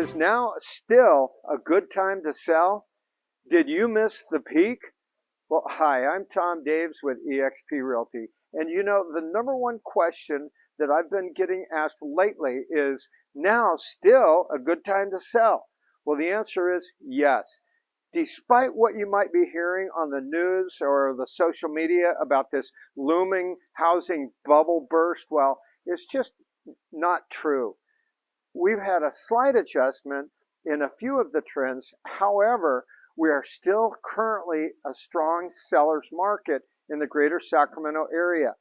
Is now still a good time to sell? Did you miss the peak? Well, hi, I'm Tom Daves with eXp Realty. And you know, the number one question that I've been getting asked lately is now still a good time to sell? Well, the answer is yes. Despite what you might be hearing on the news or the social media about this looming housing bubble burst, well, it's just not true. We've had a slight adjustment in a few of the trends. However, we are still currently a strong seller's market in the greater Sacramento area.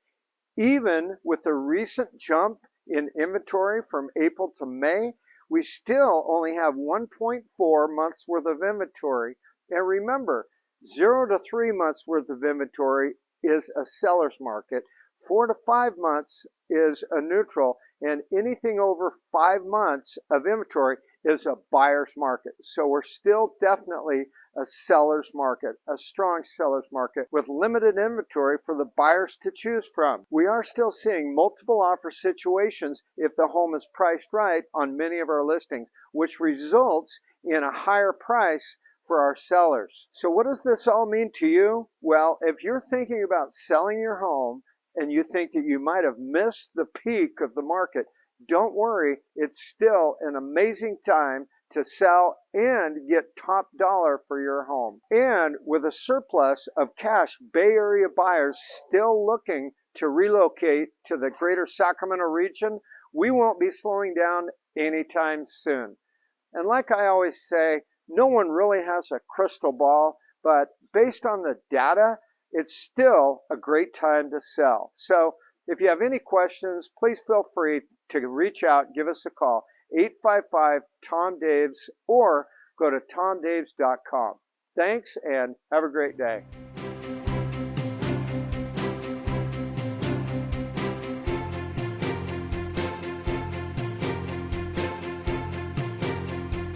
Even with the recent jump in inventory from April to May, we still only have 1.4 months worth of inventory. And remember, zero to three months worth of inventory is a seller's market. Four to five months is a neutral and anything over five months of inventory is a buyer's market. So we're still definitely a seller's market, a strong seller's market with limited inventory for the buyers to choose from. We are still seeing multiple offer situations if the home is priced right on many of our listings, which results in a higher price for our sellers. So what does this all mean to you? Well, if you're thinking about selling your home and you think that you might have missed the peak of the market, don't worry, it's still an amazing time to sell and get top dollar for your home. And with a surplus of cash, Bay Area buyers still looking to relocate to the greater Sacramento region, we won't be slowing down anytime soon. And like I always say, no one really has a crystal ball, but based on the data, it's still a great time to sell. So if you have any questions, please feel free to reach out, give us a call, 855-TOM-DAVES, or go to tomdaves.com. Thanks and have a great day.